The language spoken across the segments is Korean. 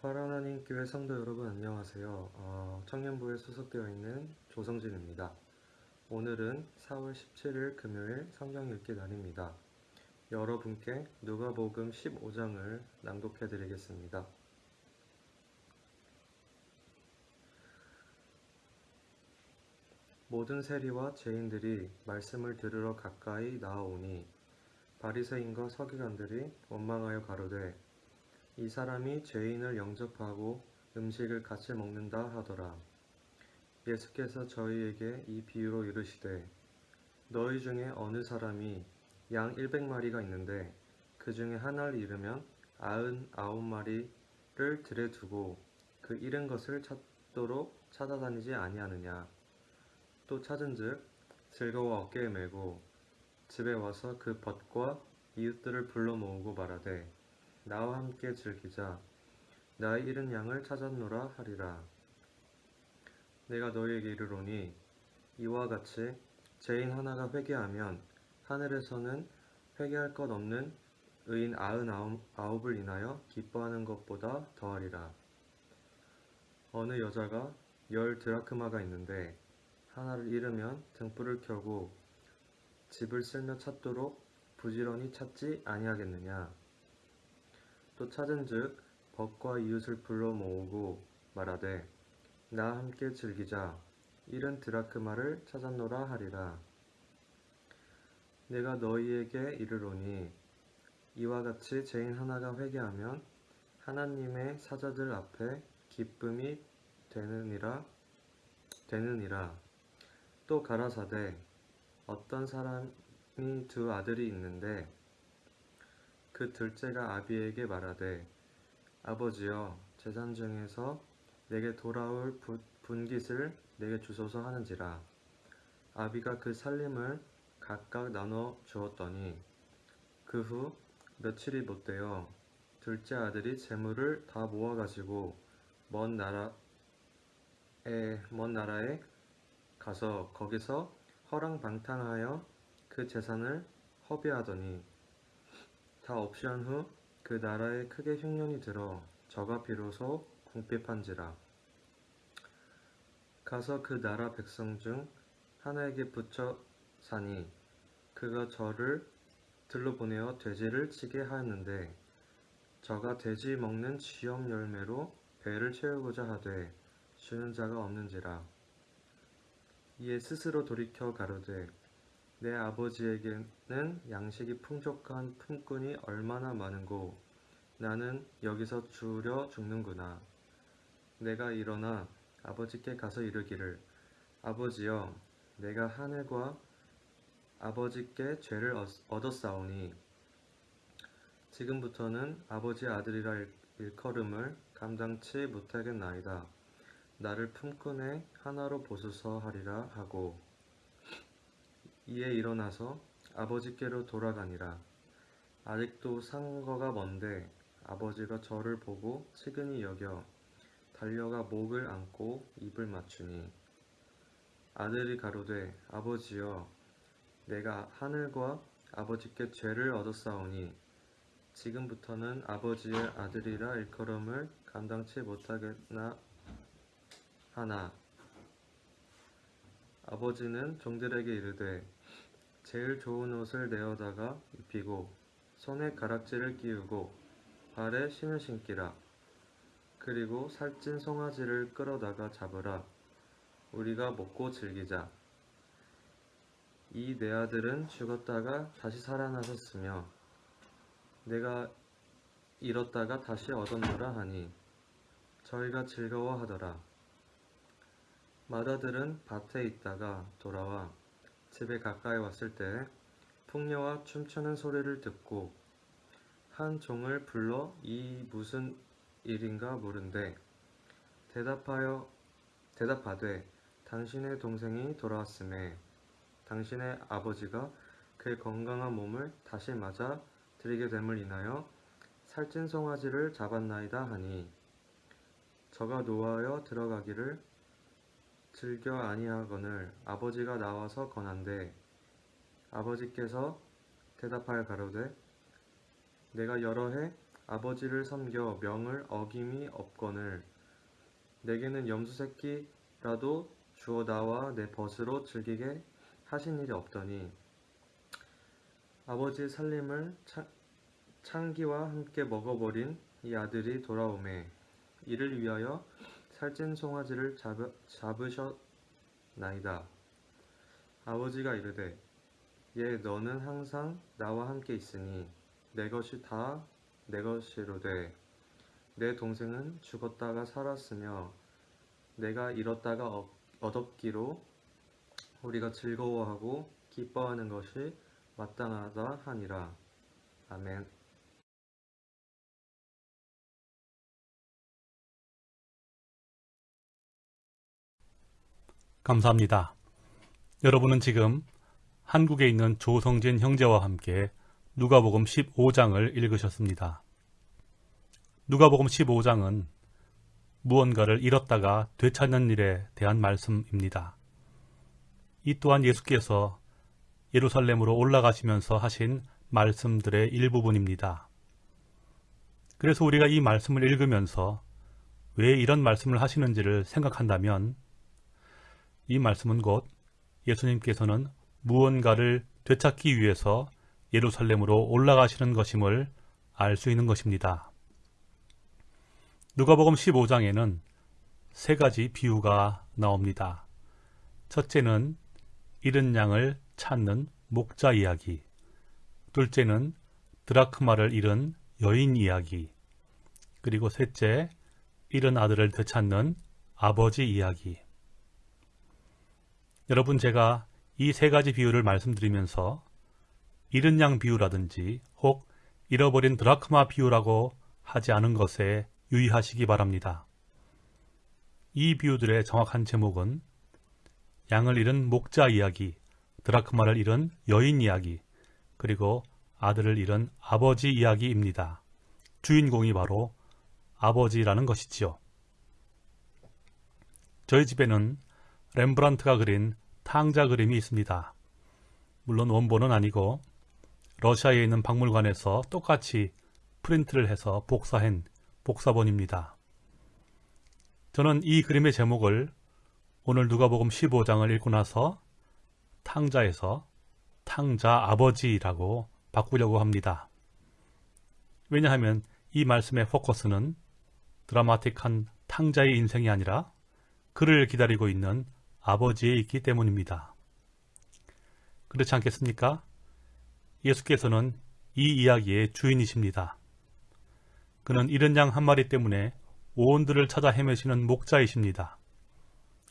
파라나님 교회 성도 여러분 안녕하세요. 어, 청년부에 소속되어 있는 조성진입니다. 오늘은 4월 17일 금요일 성경 읽기 날입니다. 여러분께 누가복음 15장을 낭독해 드리겠습니다. 모든 세리와 죄인들이 말씀을 들으러 가까이 나아오니 바리새인과 서기관들이 원망하여 가로되 이 사람이 죄인을 영접하고 음식을 같이 먹는다 하더라. 예수께서 저희에게 이 비유로 이르시되 너희 중에 어느 사람이 양 100마리가 있는데 그 중에 하나를 잃으면 아흔 아홉 마리를 들에 두고 그 잃은 것을 찾도록 찾아다니지 아니하느냐 또 찾은즉 즐거워 어깨에 메고 집에 와서 그 벗과 이웃들을 불러 모으고 말하되 나와 함께 즐기자. 나의 잃은 양을 찾았노라 하리라. 내가 너희에게 이르노니 이와 같이 죄인 하나가 회개하면 하늘에서는 회개할 것 없는 의인 아흔 아홉을 인하여 기뻐하는 것보다 더하리라. 어느 여자가 열 드라크마가 있는데 하나를 잃으면 등불을 켜고 집을 쓸며 찾도록 부지런히 찾지 아니하겠느냐 또 찾은즉 벗과 이웃을 불러 모으고 말하되 나 함께 즐기자. 이른 드라크마를 찾았노라 하리라. 내가 너희에게 이르노니 이와 같이 죄인 하나가 회개하면 하나님의 사자들 앞에 기쁨이 되느니라 되느니라. 또 가라사대 어떤 사람이 두 아들이 있는데 그 둘째가 아비에게 말하되 아버지여 재산 중에서 내게 돌아올 분깃을 내게 주소서 하는지라. 아비가 그 살림을 각각 나눠 주었더니 그 후 며칠이 못되어 둘째 아들이 재물을 다 모아 가지고 먼 나라에 먼 나라에 가서 거기서 허랑방탕하여 그 재산을 허비하더니 다 없이 한 후 그 나라에 크게 흉년이 들어 저가 비로소 궁핍한지라. 가서 그 나라 백성 중 하나에게 붙여 사니 그가 저를 들러 보내어 돼지를 치게 하였는데 저가 돼지 먹는 쥐염 열매로 배를 채우고자 하되 주는 자가 없는지라. 이에 스스로 돌이켜 가로되 내 아버지에게는 양식이 풍족한 품꾼이 얼마나 많은고 나는 여기서 주려 죽는구나. 내가 일어나 아버지께 가서 이르기를 아버지여 내가 하늘과 아버지께 죄를 얻었사오니 지금부터는 아버지 아들이라 일컬음을 감당치 못하겠나이다. 나를 품꾼의 하나로 보소서 하리라 하고 이에 일어나서 아버지께로 돌아가니라. 아직도 상거가 먼데 아버지가 저를 보고 측은히 여겨 달려가 목을 안고 입을 맞추니 아들이 가로되 아버지여 내가 하늘과 아버지께 죄를 얻었사오니 지금부터는 아버지의 아들이라 일컬음을 감당치 못하겠나 하나 아버지는 종들에게 이르되 제일 좋은 옷을 내어다가 입히고 손에 가락지를 끼우고 발에 신을 신기라. 그리고 살찐 송아지를 끌어다가 잡으라. 우리가 먹고 즐기자. 이 내 아들은 죽었다가 다시 살아나셨으며 내가 잃었다가 다시 얻었노라 하니 저희가 즐거워하더라. 마다들은 밭에 있다가 돌아와 집에 가까이 왔을 때 풍녀와 춤추는 소리를 듣고 한 종을 불러 이 무슨 일인가 물은데 대답하여 대답하되 당신의 동생이 돌아왔음에 당신의 아버지가 그의 건강한 몸을 다시 맞아 드리게 됨을 인하여 살찐 송아지를 잡았나이다 하니 저가 노하여 들어가기를 즐겨 아니하거늘 아버지가 나와서 권한대. 아버지께서 대답하여 가로되 내가 여러 해 아버지를 섬겨 명을 어김이 없거늘. 내게는 염소 새끼라도 주어 나와 내 벗으로 즐기게 하신 일이 없더니 아버지의 살림을 차- 창기와 함께 먹어버린 이 아들이 돌아오매 이를 위하여 살찐 송아지를 잡으, 잡으셨나이다. 아버지가 이르되 얘 너는 항상 나와 함께 있으니 내 것이 다 내 것이로되 내 동생은 죽었다가 살았으며 내가 잃었다가 얻- 얻었기로 우리가 즐거워하고 기뻐하는 것이 마땅하다 하니라. 아멘. 감사합니다. 여러분은 지금 한국에 있는 조성진 형제와 함께 누가복음 15장을 읽으셨습니다. 누가복음 15장은 무언가를 잃었다가 되찾는 일에 대한 말씀입니다. 이 또한 예수께서 예루살렘으로 올라가시면서 하신 말씀들의 일부분입니다. 그래서 우리가 이 말씀을 읽으면서 왜 이런 말씀을 하시는지를 생각한다면 이 말씀은 곧 예수님께서는 무언가를 되찾기 위해서 예루살렘으로 올라가시는 것임을 알 수 있는 것입니다. 누가복음 15장에는 세 가지 비유가 나옵니다. 첫째는 잃은 양을 찾는 목자 이야기, 둘째는 드라크마를 잃은 여인 이야기, 그리고 셋째, 잃은 아들을 되찾는 아버지 이야기. 여러분 제가 이 세 가지 비유를 말씀드리면서 잃은 양 비유라든지 혹 잃어버린 드라크마 비유라고 하지 않은 것에 유의하시기 바랍니다. 이 비유들의 정확한 제목은 양을 잃은 목자 이야기, 드라크마를 잃은 여인 이야기, 그리고 아들을 잃은 아버지 이야기입니다. 주인공이 바로 아버지라는 것이지요. 저희 집에는 렘브란트가 그린 탕자 그림이 있습니다. 물론 원본은 아니고 러시아에 있는 박물관에서 똑같이 프린트를 해서 복사한 복사본입니다. 저는 이 그림의 제목을 오늘 누가복음 15장을 읽고 나서 탕자에서 탕자 아버지라고 바꾸려고 합니다. 왜냐하면 이 말씀의 포커스는 드라마틱한 탕자의 인생이 아니라 그를 기다리고 있는 아버지에 있기 때문입니다. 그렇지 않겠습니까? 예수께서는 이 이야기의 주인이십니다. 그는 잃은 양한 마리 때문에 오온들을 찾아 헤매시는 목자이십니다.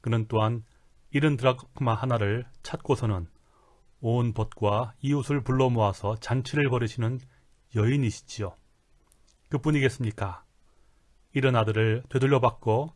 그는 또한 잃은 드라크마 하나를 찾고서는 온 벗과 이웃을 불러 모아서 잔치를 벌이시는 여인이시지요. 그뿐이겠습니까? 잃은 아들을 되돌려 받고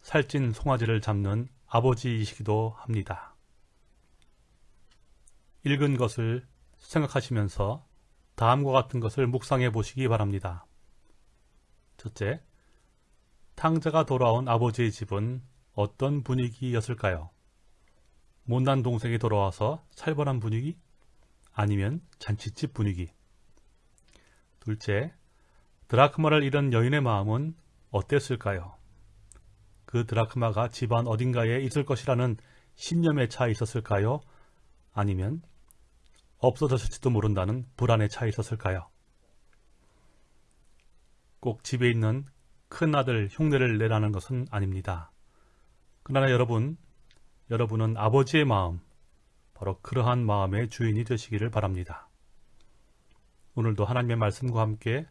살찐 송아지를 잡는 아버지이시기도 합니다. 읽은 것을 생각하시면서 다음과 같은 것을 묵상해 보시기 바랍니다. 첫째, 탕자가 돌아온 아버지의 집은 어떤 분위기였을까요? 못난 동생이 돌아와서 살벌한 분위기? 아니면 잔치집 분위기? 둘째, 드라크마를 잃은 여인의 마음은 어땠을까요? 그 드라크마가 집안 어딘가에 있을 것이라는 신념에 차 있었을까요? 아니면 없어졌을지도 모른다는 불안에 차 있었을까요? 꼭 집에 있는 큰 아들 흉내를 내라는 것은 아닙니다. 그러나 여러분, 여러분은 아버지의 마음, 바로 그러한 마음의 주인이 되시기를 바랍니다. 오늘도 하나님의 말씀과 함께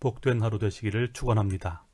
복된 하루 되시기를 축원합니다.